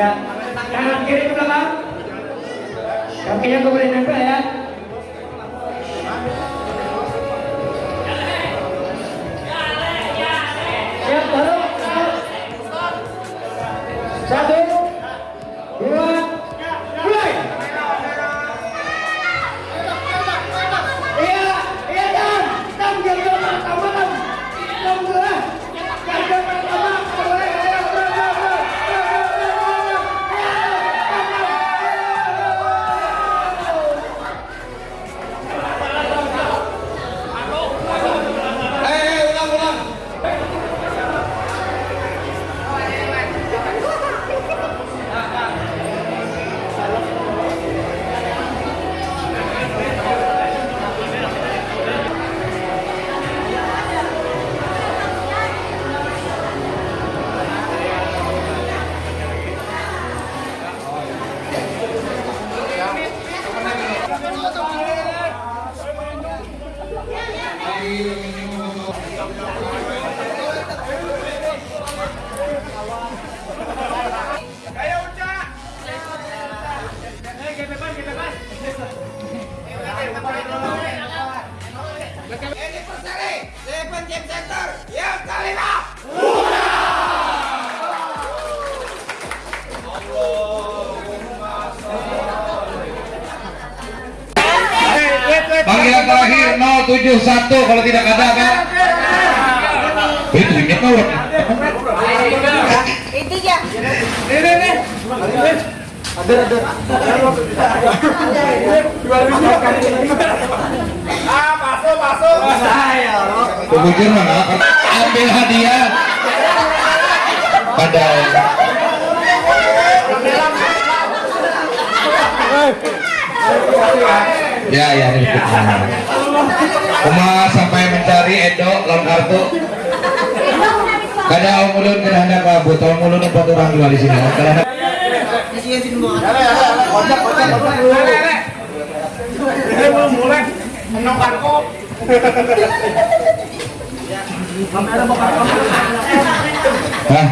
Ya, kanan kiri ke belakang. Kakinya boleh nempel ya. 471 kalau tidak ada kan? Itu punya kau. Itu ya. Ini nih. Ada ada. Ah, masuk masuk. Saya. Kemudian mana? Ambil hadiah. Padahal. Ya, ya. Kuma sampai mencari Edo lawan kartu. Kada om ulun kada hendak kabut, om ulun empat orang jual di sini. Kada Hah?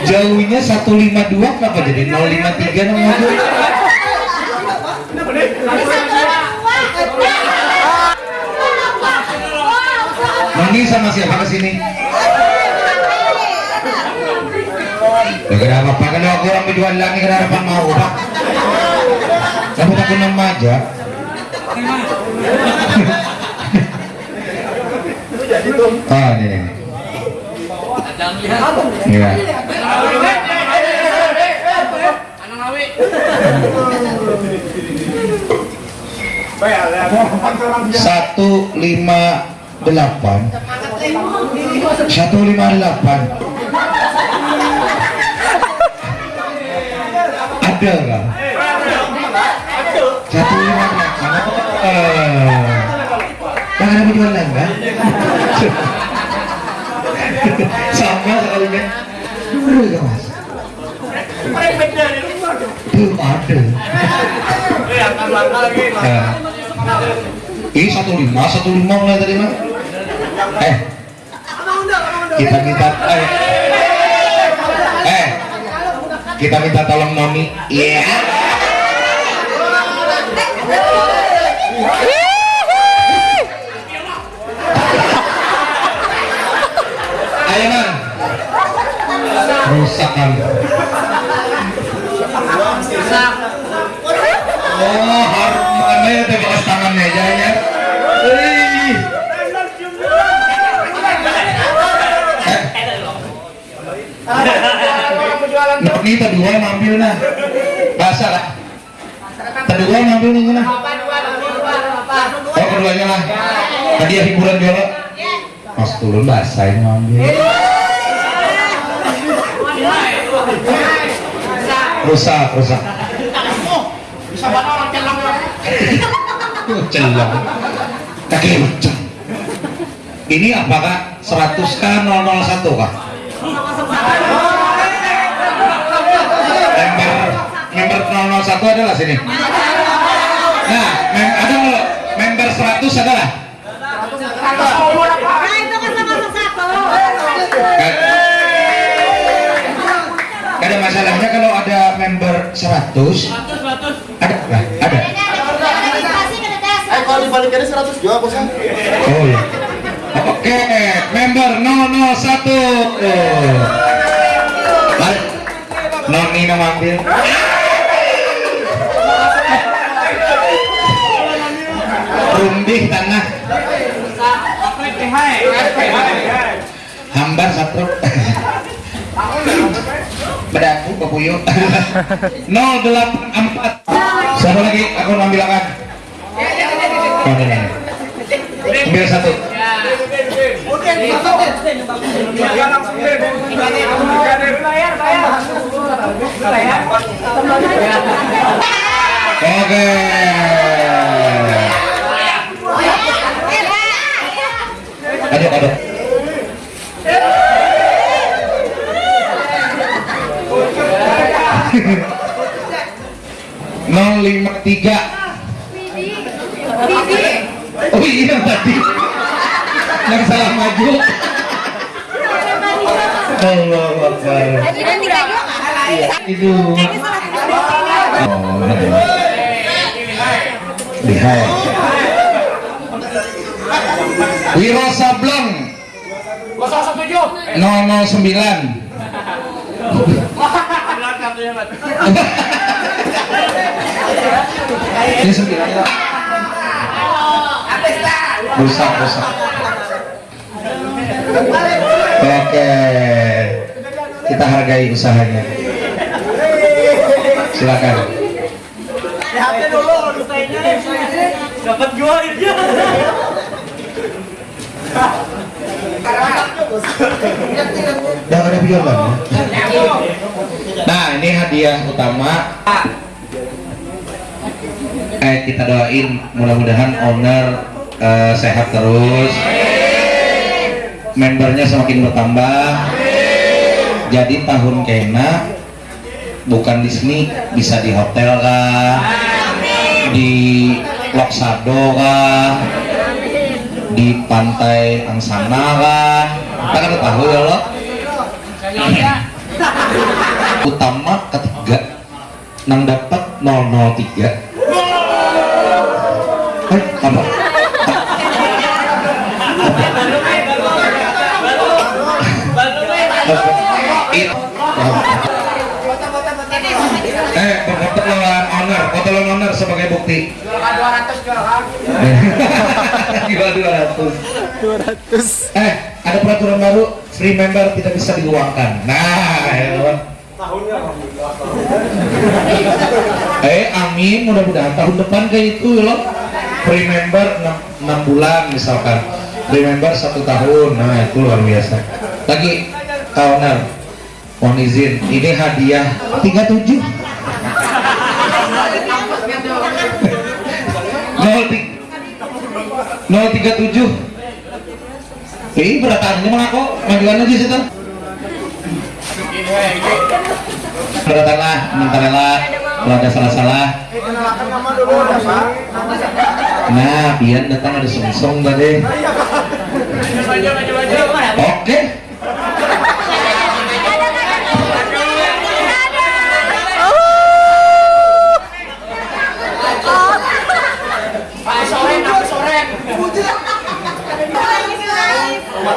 Jauhnya 152 kenapa jadi 053 namanya? Mani sama siapa ke sini? Ya kenapa? Kalau aku orang berjual lagi kenapa mau pak? Kamu takut nama aja? Ah, ini, ini. Iya. Satu lima delapan. Satu lima delapan. Ada kan? Satu lima delapan. Bang ada penjualan kan? Sama sekali kan? Enggak mas. Belum ada. Nah, ini satu lima, satu lima mulai tadi mah. Eh, kita minta, eh, eh, kita minta tolong Noni. Iya. Ayo man. Rusak kan. Nah, ini kedua ngambil nah. Bahasa lah. Kedua ngambil nih nah. Oh keduanya lah. Tadi ya hiburan dulu. Mas turun bahasa yang ngambil. Rusak, rusak. Celang. Kaki ucap. Ini apakah 100 kah 001 kah? 001 adalah sini. Nah, mem ada member 100 adalah? Nah itu kan satu. Ada masalahnya kalau ada member 100 ada lah ada DTS. Eh kalau dibalikannya 100 jual bosnya. oh iya oke member 001 oh. Balik. Noni nama ambil Rundih tanah. Hambar satu Bedaku Bapuyo 084 Siapa lagi? Aku ambil akan. Ambil satu. Oke Aduk, aduk nol lima tiga. Oh iya tadi. Yang salah maju. Allah Akbar itu Wiro Sableng 009 ini sembilan. Ya rusak rusak. Oke kita hargai usahanya. Silakan. Dapat jual dia kan nah ini hadiah utama. Eh kita doain mudah-mudahan owner eh, sehat terus. Membernya semakin bertambah. Jadi tahun kena bukan di sini bisa di hotel kah? Di Loksado kah di pantai Angsana kah kita kan tahu ya lo. Utama ketiga nang dapat 003 eh apa It- Eh, foto lawan lawan owner sebagai bukti. Juara 200 juara kan. Jual 200. Eh, ada peraturan baru, free member tidak bisa diuangkan. Nah, ya kawan. Eh, amin, mudah-mudahan tahun depan kayak itu loh. Free member 6, 6 bulan misalkan. Free member satu tahun, nah itu luar biasa. Lagi, owner, mohon izin, ini hadiah 37. 037 Ih, beratannya mah kok majuan aja situ? Beratan lah, minta rela Kalau ada salah-salah. Nah, pian datang ada sungsong tadi Oke Pak Soren, Pak Soren. Ayo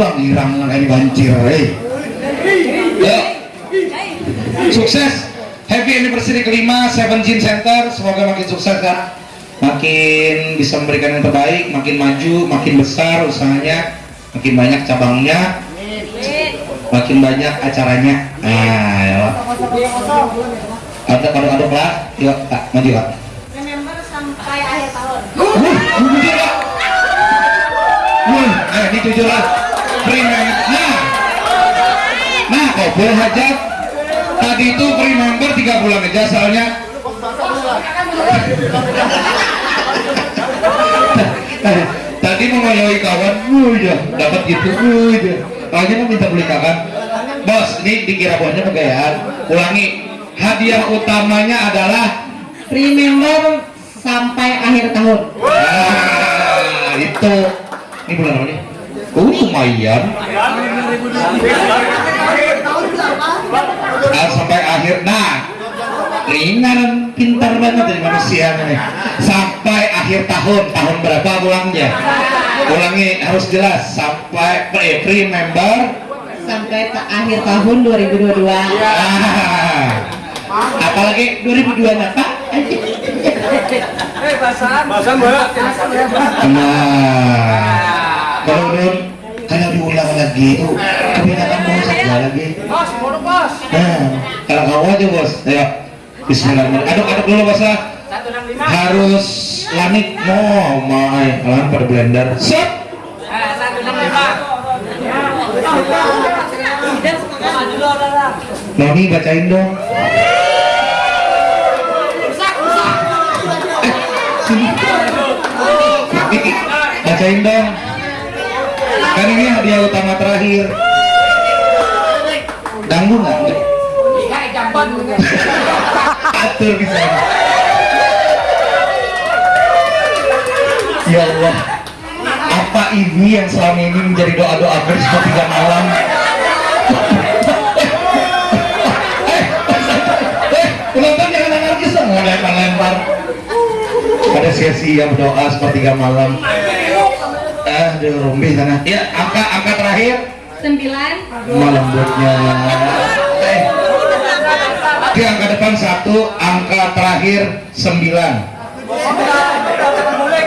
lah ngirang ini banjir eh. Ya. Sukses. Happy anniversary kelima Seven Gym Center. Semoga makin sukses kan Makin bisa memberikan yang terbaik Makin maju, makin besar usahanya Makin banyak cabangnya Makin banyak acaranya. Nah ya. Lah Aduk, aduk, aduk lah. Yuk kak, maju kak. Remember sampai akhir tahun. Jujur kak. Eh ini jujur lah Free member Nah Nah kok boleh hajat Tadi itu free member 3 bulan aja soalnya. Tadi mau ngoyoi kawan. Uh ya dapat gitu. Uh ya Soalnya mau minta beli kawan Bos ini dikira bosnya pegayaan Ulangi Hadiah utamanya adalah free member sampai akhir tahun. Ah, itu ini bulan apa nih? Oh lumayan. Ah, sampai akhir. Nah, ringan, pintar banget dari manusia nih. Sampai akhir tahun, tahun berapa ulangnya? Ulangi harus jelas. Sampai eh, free member. sampai ke akhir tahun 2022. Ah, apalagi 2002 apa? Bahasan mbak. Nah, kalau belum kalau diulang lagi itu kebanyakan mau saja lagi. Bos, bos. Nah, kalau kamu aja bos, ayo Bismillahirrahmanirrahim. Aduk-aduk dulu bos lah. 165. Harus lanik mau mai, alam pada blender. Set. Eh, 165. Noni bacain dong. Eh, bacain dong. Kan ini hadiah utama terakhir. Ganggu nggak? Iya, jamban. Atur bisa. Ya Allah, apa ini yang selama ini menjadi doa-doa bersama tiga malam? eh, eh, penonton jangan anarkis dong, mau lempar-lempar. Ada sesi yang berdoa sepertiga malam. Ah, di rumbi sana. Ya, angka angka terakhir 9 malam buatnya. Eh, di angka depan satu, angka terakhir sembilan.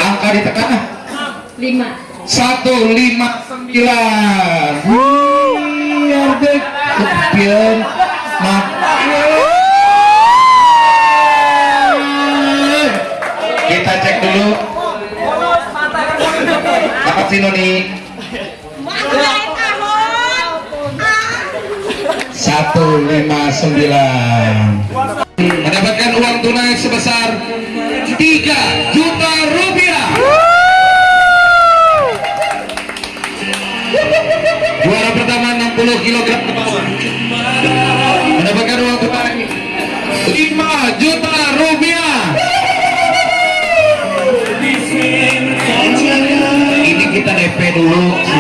Angka di tengah 5 satu lima sembilan. We are the champion. Kita cek dulu. Dapat sih Noni. Satu lima sembilan. Mendapatkan uang tunai sebesar 3 juta rupiah. kg ke bawah. Mendapatkan uang tunai 5 juta rupiah. Ini kita DP dulu.